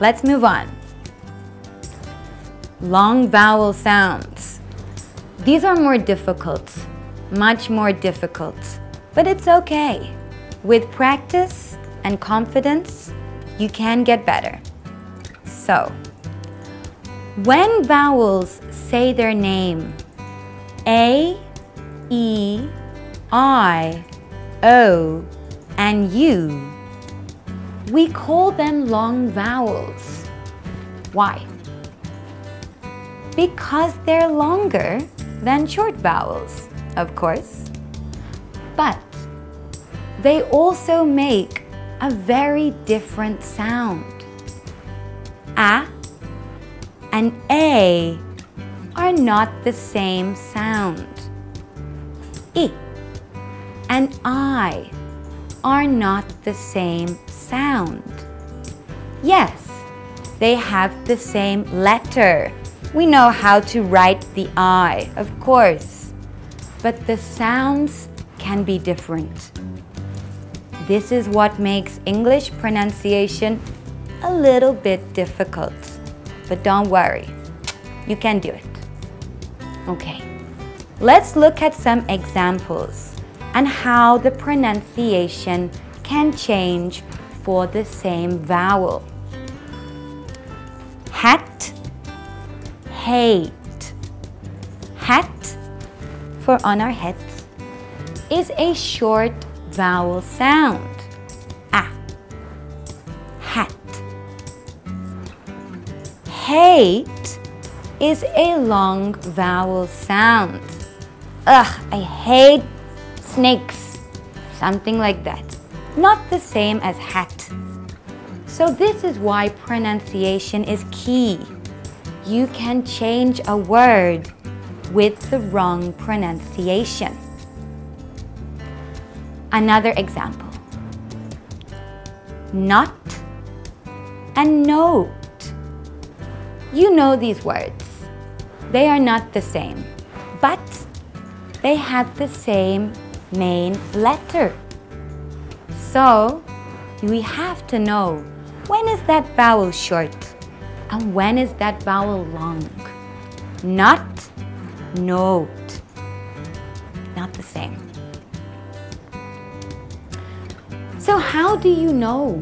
Let's move on. Long vowel sounds. These are more difficult, much more difficult, but it's okay. With practice and confidence, you can get better. So, when vowels say their name, A, E, I, O, and U, we call them long vowels. Why? Because they're longer than short vowels, of course. But they also make a very different sound. A and A are not the same sound. I and I are not the same sound. Yes, they have the same letter. We know how to write the I, of course. But the sounds can be different. This is what makes English pronunciation a little bit difficult. But don't worry, you can do it. Okay, let's look at some examples and how the pronunciation can change for the same vowel. Hat, hate. Hat, for on our heads, is a short vowel sound. A. Hat. Hate is a long vowel sound. Ugh, I hate snakes. Something like that. Not the same as hat. So this is why pronunciation is key. You can change a word with the wrong pronunciation. Another example. Not and note. You know these words. They are not the same, but they have the same main letter. So, we have to know when is that vowel short and when is that vowel long. Not, note. Not the same. So how do you know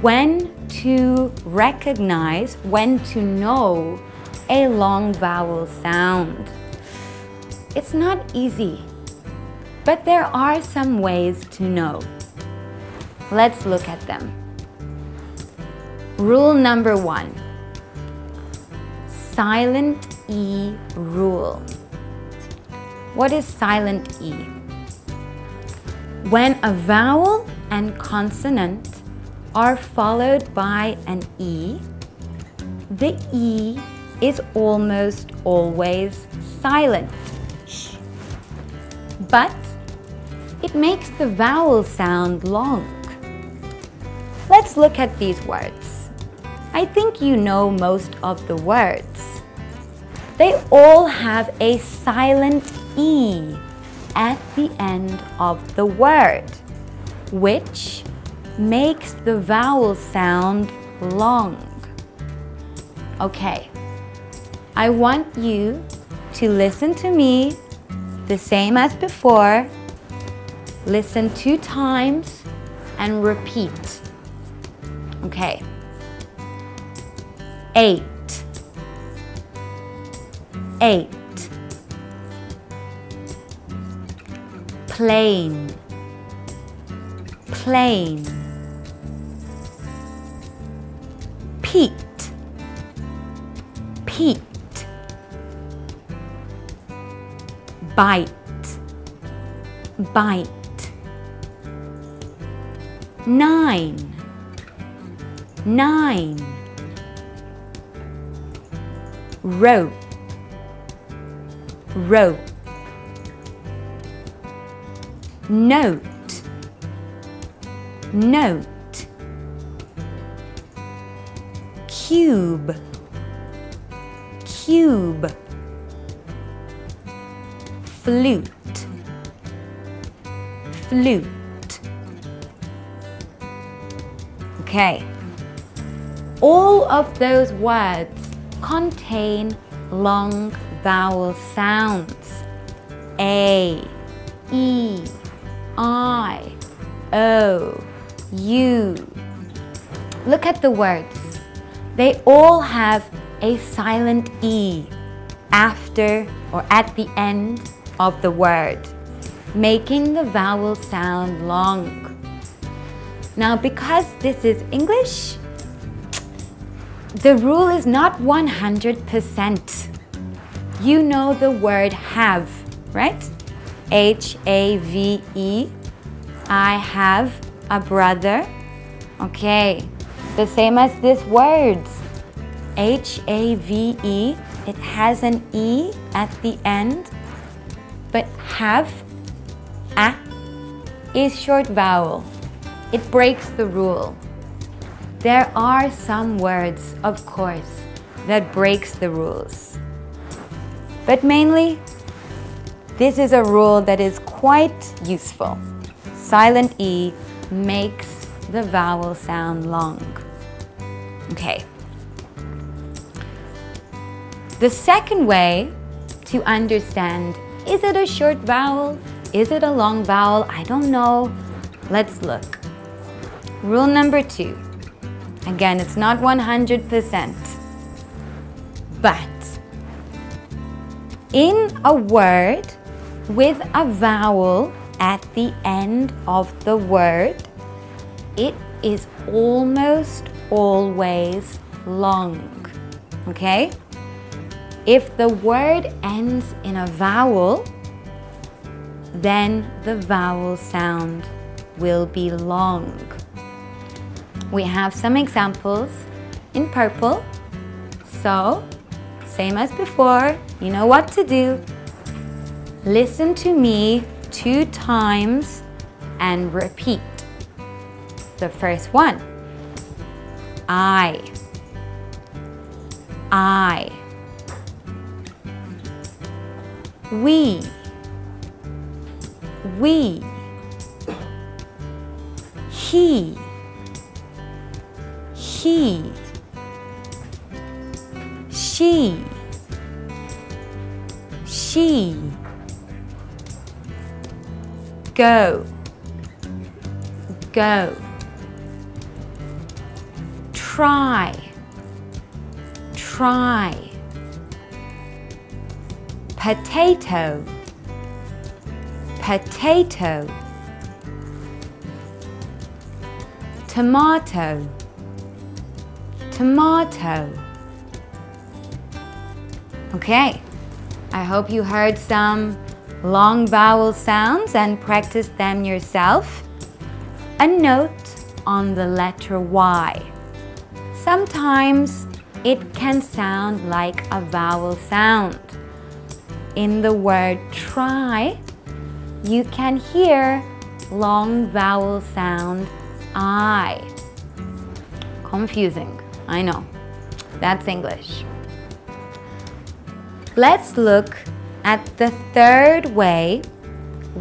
when to recognize, when to know a long vowel sound? It's not easy, but there are some ways to know. Let's look at them. Rule number one, silent E rule. What is silent E? When a vowel and consonant are followed by an E, the E is almost always silent. It makes the vowel sound long. Let's look at these words. I think you know most of the words. They all have a silent E at the end of the word, which makes the vowel sound long. Okay, I want you to listen to me the same as before. Listen two times and repeat. Okay. Eight. Eight. Plane. Plane. Pete. Pete. Bite. Bite. Nine. Nine. Rope. Rope. Note. Note. Cube. Cube. Flute. Flute. Okay. all of those words contain long vowel sounds. A, E, I, O, U. Look at the words. They all have a silent E after or at the end of the word, making the vowel sound long. Now, because this is English, the rule is not 100%. You know the word have, right? H-A-V-E. I have a brother. Okay, the same as this words. H-A-V-E, it has an E at the end, but have, a, is short vowel. It breaks the rule. There are some words, of course, that breaks the rules. But mainly, this is a rule that is quite useful. Silent E makes the vowel sound long. Okay. The second way to understand, is it a short vowel? Is it a long vowel? I don't know. Let's look. Rule number two. Again, it's not 100%. But in a word with a vowel at the end of the word, it is almost always long. Okay? If the word ends in a vowel, then the vowel sound will be long. We have some examples in purple. So, same as before, you know what to do. Listen to me two times and repeat. The first one. I. I. We. We. He. He. She. She. Go. Go. Try. Try potato potato tomato tomato. Okay I hope you heard some long vowel sounds and practiced them yourself. A note on the letter Y. Sometimes it can sound like a vowel sound. In the word try, you can hear long vowel sound I. Confusing, I know. That's English. Let's look at the third way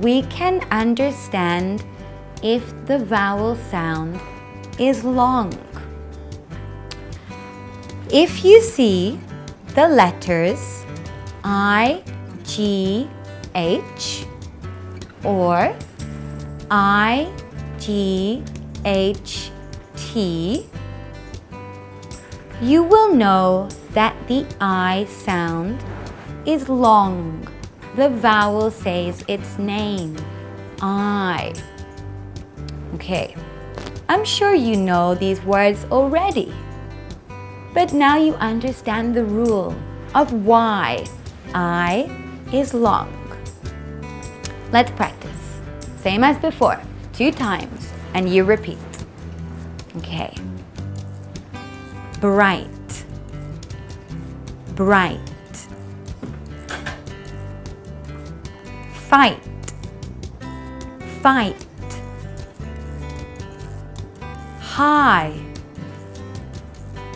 we can understand if the vowel sound is long. If you see the letters I, G H or I G H T, you will know that the I sound is long. The vowel says its name, I. Okay, I'm sure you know these words already. But now you understand the rule of why I is long. Let's practice. Same as before, two times, and you repeat. Okay. Bright, bright. Fight, fight. High,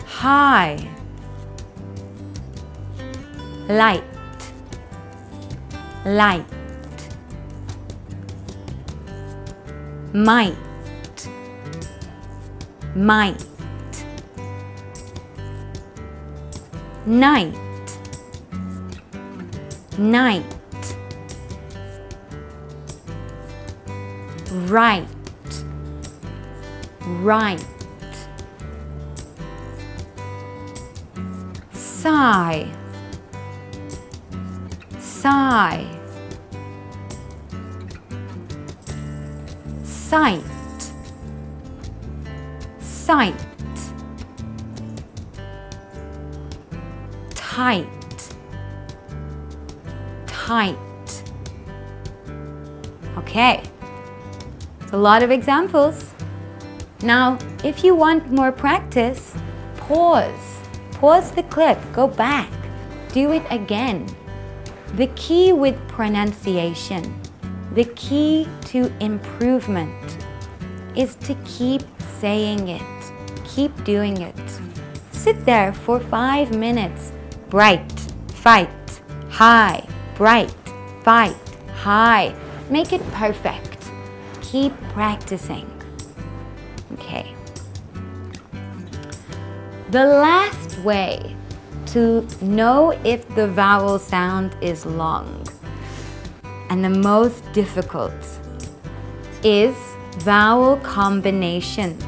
high. Light, light. Might. Might night, night, right, right, sigh, sigh, sight, sight, tight, tight. Okay, it's a lot of examples. Now, if you want more practice, pause. Pause the clip, go back, do it again. The key with pronunciation, the key to improvement is to keep saying it, keep doing it. Sit there for five minutes. Bright, fight, high, bright, fight, high. Make it perfect. Keep practicing. Okay. The last way to know if the vowel sound is long and the most difficult is vowel combinations.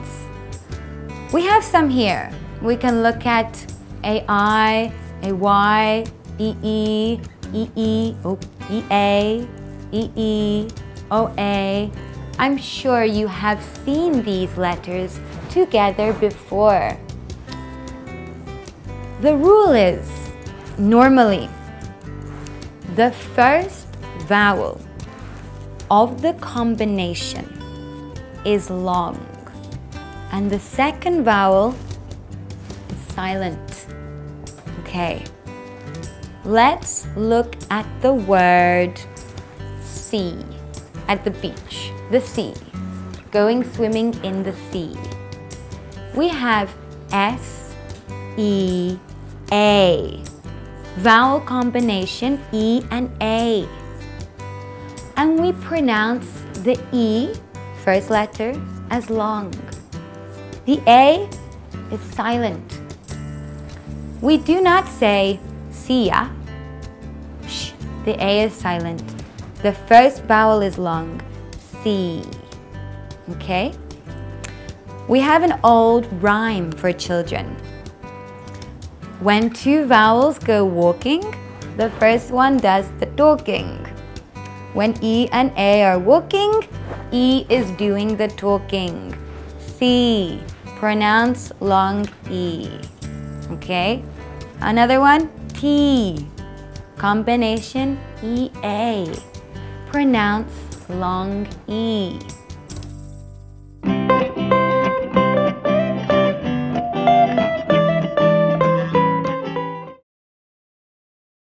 We have some here. We can look at AI, AY, EE, EE, oh, EA, EE, OA. I'm sure you have seen these letters together before. The rule is, normally, the first vowel of the combination is long and the second vowel is silent. Okay, let's look at the word sea at the beach, the sea, going swimming in the sea. We have S, E, A. Vowel combination E and A. And we pronounce the E, first letter, as long. The A is silent. We do not say ya. Shh, the A is silent. The first vowel is long, sea. Okay? We have an old rhyme for children. When two vowels go walking, the first one does the talking. When E and A are walking, E is doing the talking. sea, pronounce long E. Okay? Another one, tea, combination EA. Pronounce long E.